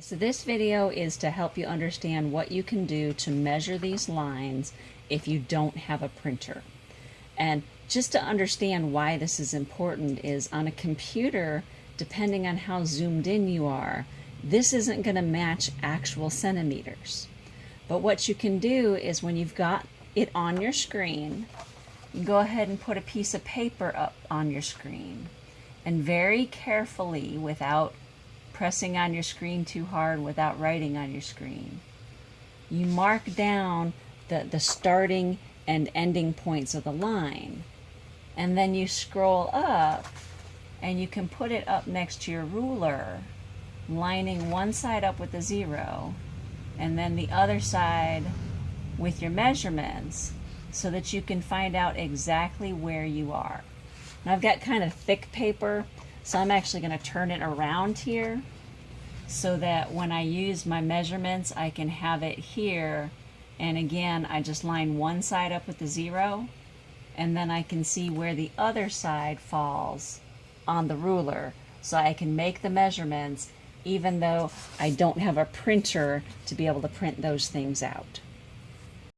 So this video is to help you understand what you can do to measure these lines if you don't have a printer. And just to understand why this is important is on a computer, depending on how zoomed in you are, this isn't going to match actual centimeters. But what you can do is when you've got it on your screen, you go ahead and put a piece of paper up on your screen and very carefully without pressing on your screen too hard without writing on your screen. You mark down the, the starting and ending points of the line. And then you scroll up and you can put it up next to your ruler, lining one side up with a zero and then the other side with your measurements so that you can find out exactly where you are. Now I've got kind of thick paper so I'm actually going to turn it around here so that when I use my measurements, I can have it here. And again, I just line one side up with the zero, and then I can see where the other side falls on the ruler. So I can make the measurements even though I don't have a printer to be able to print those things out.